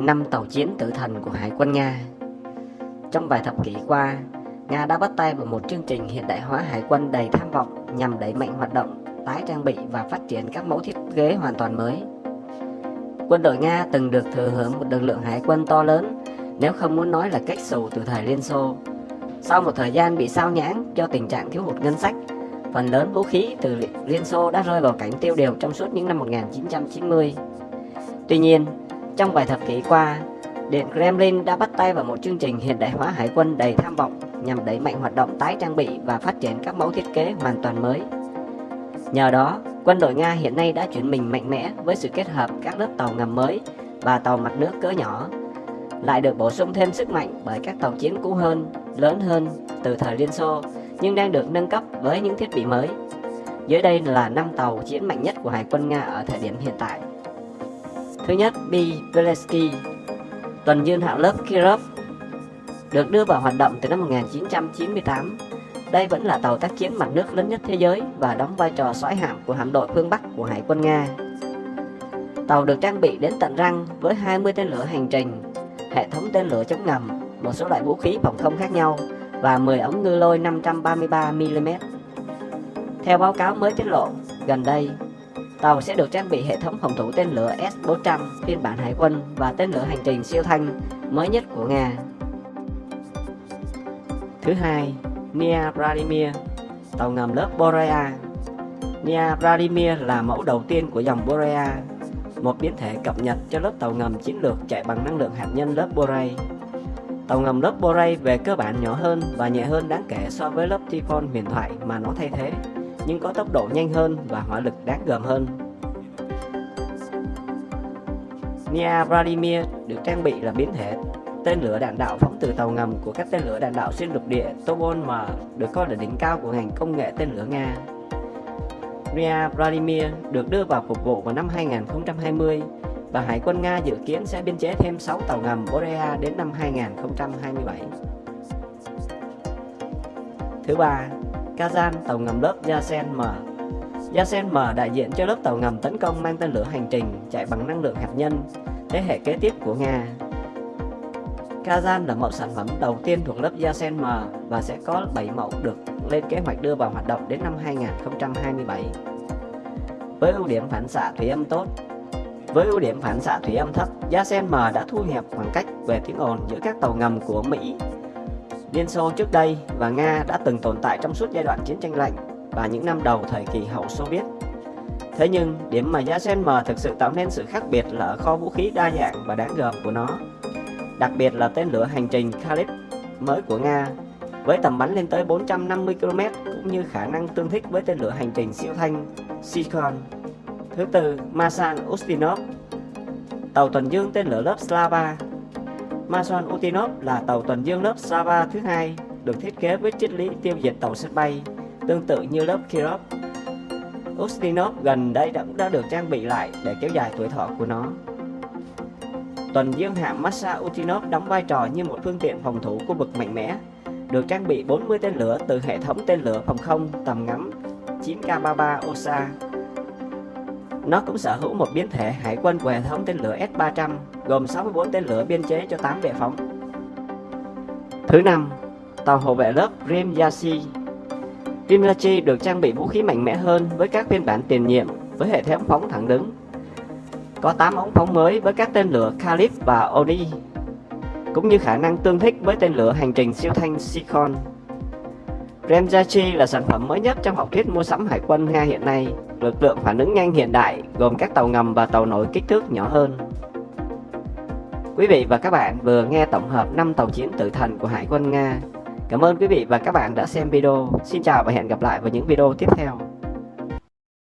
5 tàu chiến tử thần của Hải quân Nga. Trong vài thập kỷ qua, Nga đã bắt tay vào một chương trình hiện đại hóa hải quân đầy tham vọng nhằm đẩy mạnh hoạt động, tái trang bị và phát triển các mẫu thiết kế hoàn toàn mới. Quân đội Nga từng được thừa hưởng một lực lượng hải quân to lớn, nếu không muốn nói là cách xù từ thời Liên Xô. Sau một thời gian bị sao nhãng do tình trạng thiếu hụt ngân sách, phần lớn vũ khí từ Liên Xô đã rơi vào cảnh tiêu điều trong suốt những năm 1990. Tuy nhiên, trong vài thập kỷ qua, Điện Kremlin đã bắt tay vào một chương trình hiện đại hóa hải quân đầy tham vọng nhằm đẩy mạnh hoạt động tái trang bị và phát triển các mẫu thiết kế hoàn toàn mới. Nhờ đó, quân đội Nga hiện nay đã chuyển mình mạnh mẽ với sự kết hợp các lớp tàu ngầm mới và tàu mặt nước cỡ nhỏ, lại được bổ sung thêm sức mạnh bởi các tàu chiến cũ hơn, lớn hơn từ thời Liên Xô nhưng đang được nâng cấp với những thiết bị mới. Dưới đây là 5 tàu chiến mạnh nhất của Hải quân Nga ở thời điểm hiện tại. Thứ nhất, B. Beletsky, tuần dương hạng lớp Kirov, được đưa vào hoạt động từ năm 1998. Đây vẫn là tàu tác chiến mặt nước lớn nhất thế giới và đóng vai trò soái hạm của hạm đội phương Bắc của Hải quân Nga. Tàu được trang bị đến tận răng với 20 tên lửa hành trình, hệ thống tên lửa chống ngầm, một số loại vũ khí phòng không khác nhau và 10 ống ngư lôi 533mm. Theo báo cáo mới tiết lộ, gần đây, tàu sẽ được trang bị hệ thống phòng thủ tên lửa S-400 phiên bản hải quân và tên lửa hành trình siêu thanh mới nhất của Nga. Thứ hai, Nia Vladimir, tàu ngầm lớp Borea. Nia Vladimir là mẫu đầu tiên của dòng Borea, một biến thể cập nhật cho lớp tàu ngầm chiến lược chạy bằng năng lượng hạt nhân lớp Borei. Tàu ngầm lớp Borei về cơ bản nhỏ hơn và nhẹ hơn đáng kể so với lớp Typhon huyền thoại mà nó thay thế, nhưng có tốc độ nhanh hơn và hỏa lực đáng gờm hơn. Nia Vladimir được trang bị là biến thể tên lửa đạn đạo phóng từ tàu ngầm của các tên lửa đạn đạo xuyên lục địa Tobol M được coi là đỉnh cao của ngành công nghệ tên lửa Nga. Ria Vladimir được đưa vào phục vụ vào năm 2020 và Hải quân Nga dự kiến sẽ biên chế thêm 6 tàu ngầm Borea đến năm 2027. Thứ ba, Kazan tàu ngầm lớp Yasen M. Yasen M đại diện cho lớp tàu ngầm tấn công mang tên lửa hành trình chạy bằng năng lượng hạt nhân, thế hệ kế tiếp của Nga. Kazan là mẫu sản phẩm đầu tiên thuộc lớp Yasen M và sẽ có 7 mẫu được lên kế hoạch đưa vào hoạt động đến năm 2027. Với ưu điểm phản xạ thủy âm tốt, với ưu điểm phản xạ thủy âm thấp, Yasen M đã thu hẹp khoảng cách về tiếng ồn giữa các tàu ngầm của Mỹ, Liên Xô trước đây và Nga đã từng tồn tại trong suốt giai đoạn chiến tranh lạnh và những năm đầu thời kỳ hậu Xô Viết. Thế nhưng, điểm mà Yasen M thực sự tạo nên sự khác biệt là ở kho vũ khí đa dạng và đáng gờm của nó đặc biệt là tên lửa hành trình Khalid mới của Nga với tầm bắn lên tới 450 km cũng như khả năng tương thích với tên lửa hành trình siêu thanh Sikon. Thứ tư, Masan Ustinov Tàu tuần dương tên lửa lớp Slava Mason Ustinov là tàu tuần dương lớp Sava thứ hai được thiết kế với triết lý tiêu diệt tàu sân bay tương tự như lớp Kirov. Ustinov gần đây đã, đã được trang bị lại để kéo dài tuổi thọ của nó. Tuần dương hạm Massa Utinov đóng vai trò như một phương tiện phòng thủ khu vực mạnh mẽ, được trang bị 40 tên lửa từ hệ thống tên lửa phòng không tầm ngắm 9K33 OSA. Nó cũng sở hữu một biến thể hải quân của hệ thống tên lửa S-300, gồm 64 tên lửa biên chế cho 8 bệ phóng. Thứ năm, tàu hộ vệ lớp Rimyashi. Rimyashi được trang bị vũ khí mạnh mẽ hơn với các phiên bản tiền nhiệm với hệ thống phóng thẳng đứng có 8 ống phóng mới với các tên lửa Khalid và Oni, cũng như khả năng tương thích với tên lửa hành trình siêu thanh Sikon. Remjachi là sản phẩm mới nhất trong học thuyết mua sắm hải quân Nga hiện nay, lực lượng phản ứng nhanh hiện đại gồm các tàu ngầm và tàu nổi kích thước nhỏ hơn. Quý vị và các bạn vừa nghe tổng hợp 5 tàu chiến tử thần của Hải quân Nga. Cảm ơn quý vị và các bạn đã xem video. Xin chào và hẹn gặp lại vào những video tiếp theo.